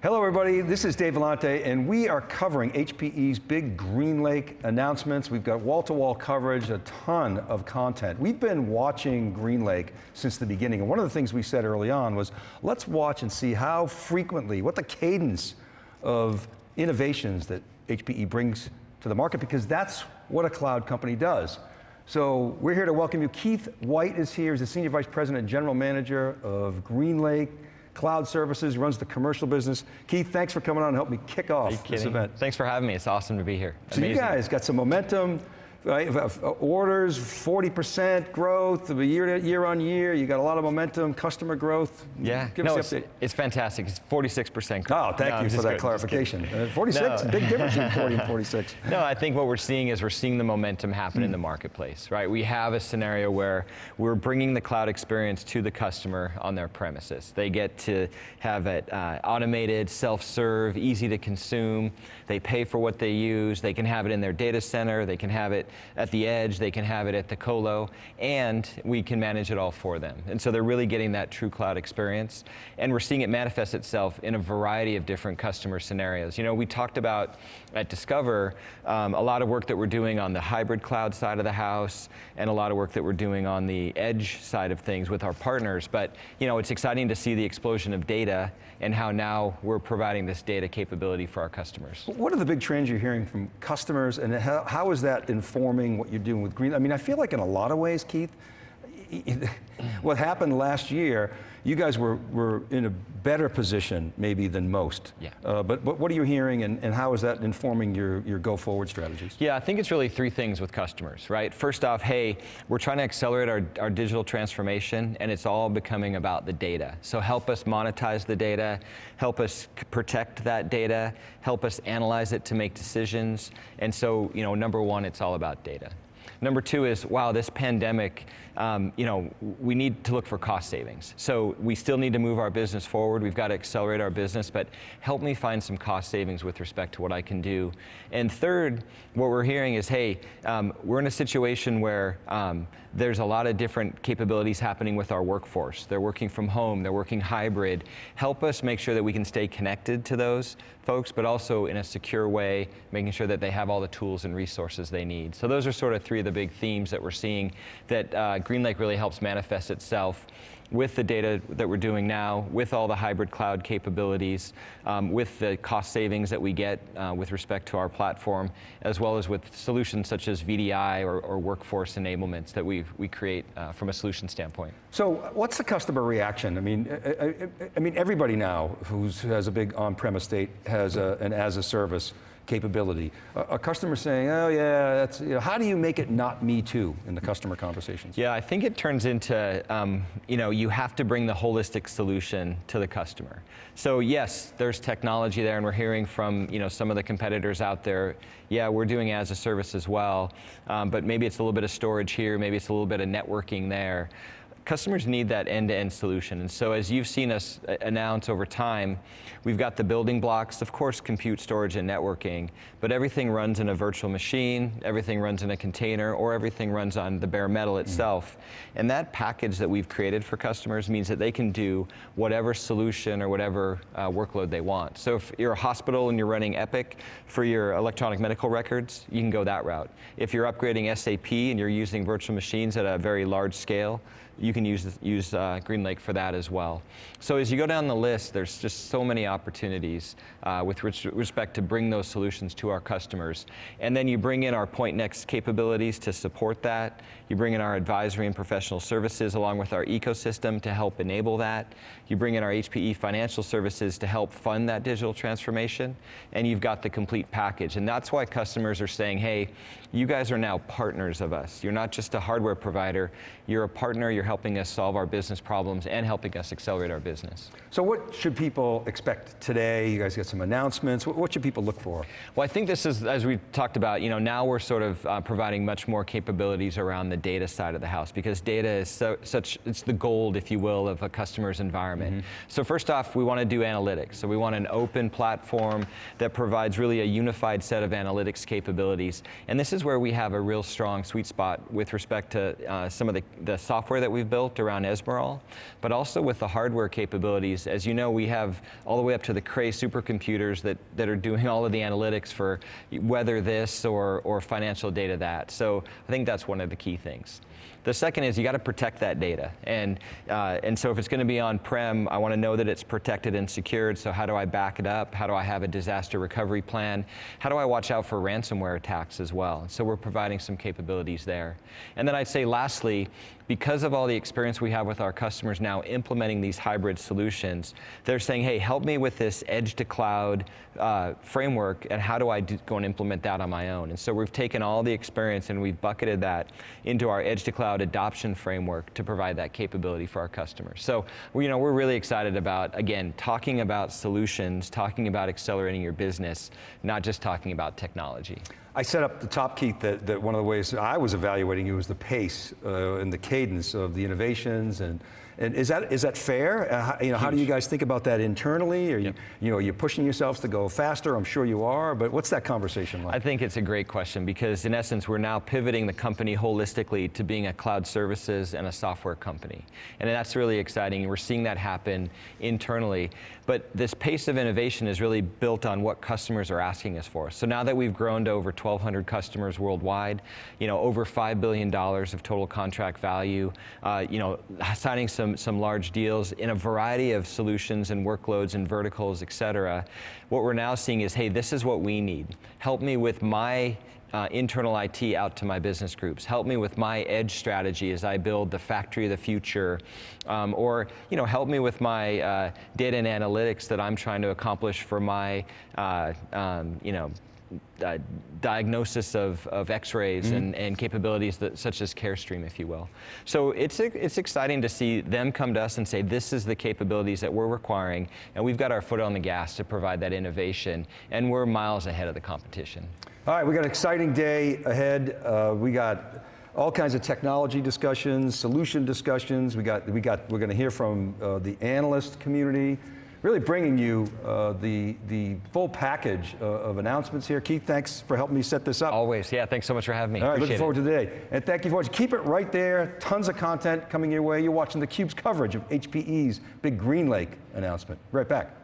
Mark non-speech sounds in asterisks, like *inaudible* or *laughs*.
Hello everybody, this is Dave Vellante and we are covering HPE's big GreenLake announcements. We've got wall-to-wall -wall coverage, a ton of content. We've been watching GreenLake since the beginning and one of the things we said early on was, let's watch and see how frequently, what the cadence of innovations that HPE brings to the market because that's what a cloud company does. So we're here to welcome you. Keith White is here, he's the Senior Vice President and General Manager of GreenLake Cloud Services, runs the commercial business. Keith, thanks for coming on and help me kick off this event. Thanks for having me, it's awesome to be here. So Amazing. you guys got some momentum? Orders, 40% growth year, year on year. You got a lot of momentum, customer growth. Yeah, Give no, it's, it's, fantastic. It's 46% growth. Oh, thank no, you for that good, clarification. Uh, 46, no. big difference between 40 and 46. *laughs* No, I think what we're seeing is we're seeing the momentum happen mm. in the marketplace, right? We have a scenario where we're bringing the cloud experience to the customer on their premises. They get to have it uh, automated, self-serve, easy to consume. They pay for what they use. They can have it in their data center. They can have it at the edge, they can have it at the colo, and we can manage it all for them. And so they're really getting that true cloud experience. And we're seeing it manifest itself in a variety of different customer scenarios. You know, we talked about at Discover um, a lot of work that we're doing on the hybrid cloud side of the house, and a lot of work that we're doing on the edge side of things with our partners. But you know, it's exciting to see the explosion of data and how now we're providing this data capability for our customers. What are the big trends you're hearing from customers and how, how is that informing what you're doing with Green? I mean, I feel like in a lot of ways, Keith, *laughs* what happened last year, you guys were, were in a better position maybe than most. Yeah. Uh, but, but what are you hearing and, and how is that informing your, your go forward strategies? Yeah, I think it's really three things with customers, right? First off, hey, we're trying to accelerate our, our digital transformation and it's all becoming about the data. So help us monetize the data, help us protect that data, help us analyze it to make decisions. And so, you know, number one, it's all about data. Number two is, wow, this pandemic, um, you know, we need to look for cost savings. So we still need to move our business forward. We've got to accelerate our business, but help me find some cost savings with respect to what I can do. And third, what we're hearing is, hey, um, we're in a situation where um, there's a lot of different capabilities happening with our workforce. They're working from home, they're working hybrid. Help us make sure that we can stay connected to those folks, but also in a secure way, making sure that they have all the tools and resources they need. So those are sort of three of the big themes that we're seeing that uh, GreenLake really helps manifest itself with the data that we're doing now, with all the hybrid cloud capabilities, um, with the cost savings that we get uh, with respect to our platform, as well as with solutions such as VDI or, or workforce enablements that we we create uh, from a solution standpoint. So what's the customer reaction? I mean, I, I, I mean everybody now who has a big on-premise state has a, an as-a-service capability. A, a customer saying, oh yeah, that's, you know, how do you make it not me too in the customer conversations? Yeah, I think it turns into, um, you know, you have to bring the holistic solution to the customer. So yes, there's technology there and we're hearing from, you know, some of the competitors out there, yeah, we're doing as a service as well, um, but maybe it's a little bit of storage here, maybe it's a little bit of networking there customers need that end-to-end -end solution. And so as you've seen us uh, announce over time, we've got the building blocks, of course compute, storage, and networking, but everything runs in a virtual machine, everything runs in a container, or everything runs on the bare metal mm. itself. Mm. And that package that we've created for customers means that they can do whatever solution or whatever uh, workload they want. So if you're a hospital and you're running Epic for your electronic medical records, you can go that route. If you're upgrading SAP and you're using virtual machines at a very large scale, you can use, use uh, GreenLake for that as well. So as you go down the list, there's just so many opportunities uh, with respect to bring those solutions to our customers. And then you bring in our Pointnext capabilities to support that. You bring in our advisory and professional services along with our ecosystem to help enable that. You bring in our HPE financial services to help fund that digital transformation. And you've got the complete package. And that's why customers are saying, hey, you guys are now partners of us. You're not just a hardware provider, you're a partner, you're helping us solve our business problems and helping us accelerate our business. So what should people expect today? You guys got some announcements. What should people look for? Well, I think this is, as we talked about, you know, now we're sort of uh, providing much more capabilities around the data side of the house because data is so, such, it's the gold, if you will, of a customer's environment. Mm -hmm. So first off, we want to do analytics. So we want an open platform that provides really a unified set of analytics capabilities. And this is where we have a real strong sweet spot with respect to uh, some of the, the software that we've built around Ezmeral, but also with the hardware capabilities. As you know, we have all the way up to the Cray supercomputers that, that are doing all of the analytics for weather this or, or financial data that. So I think that's one of the key things. The second is you got to protect that data. And, uh, and so if it's going to be on-prem, I want to know that it's protected and secured. So how do I back it up? How do I have a disaster recovery plan? How do I watch out for ransomware attacks as well? So we're providing some capabilities there. And then I'd say lastly, because of all the experience we have with our customers now implementing these hybrid solutions, they're saying, hey, help me with this edge to cloud uh, framework and how do I do, go and implement that on my own? And so we've taken all the experience and we've bucketed that into our edge to cloud adoption framework to provide that capability for our customers. So you know, we're really excited about, again, talking about solutions, talking about accelerating your business, not just talking about technology. I set up the top, Keith, that, that one of the ways I was evaluating you was the pace uh, and the cadence of the innovations and and is that is that fair? Uh, how, you know, Huge. how do you guys think about that internally? Are you, you know, you're pushing yourselves to go faster? I'm sure you are, but what's that conversation like? I think it's a great question because in essence, we're now pivoting the company holistically to being a cloud services and a software company. And that's really exciting. We're seeing that happen internally. But this pace of innovation is really built on what customers are asking us for. So now that we've grown to over 1,200 customers worldwide, you know, over $5 billion of total contract value, uh, you know, signing some some, some large deals in a variety of solutions and workloads and verticals, et cetera. What we're now seeing is, hey, this is what we need. Help me with my uh, internal IT out to my business groups. Help me with my edge strategy as I build the factory of the future. Um, or, you know, help me with my uh, data and analytics that I'm trying to accomplish for my, uh, um, you know, uh, diagnosis of, of x-rays mm -hmm. and, and capabilities that, such as carestream, if you will. So it's, it's exciting to see them come to us and say, this is the capabilities that we're requiring, and we've got our foot on the gas to provide that innovation, and we're miles ahead of the competition. All right, we got an exciting day ahead. Uh, we got all kinds of technology discussions, solution discussions. We got, we got, we're going to hear from uh, the analyst community, really bringing you uh, the, the full package uh, of announcements here. Keith, thanks for helping me set this up. Always, yeah, thanks so much for having me. All right, Appreciate looking forward it. to today. And thank you for watching. Keep it right there, tons of content coming your way. You're watching theCUBE's coverage of HPE's big GreenLake announcement. Right back.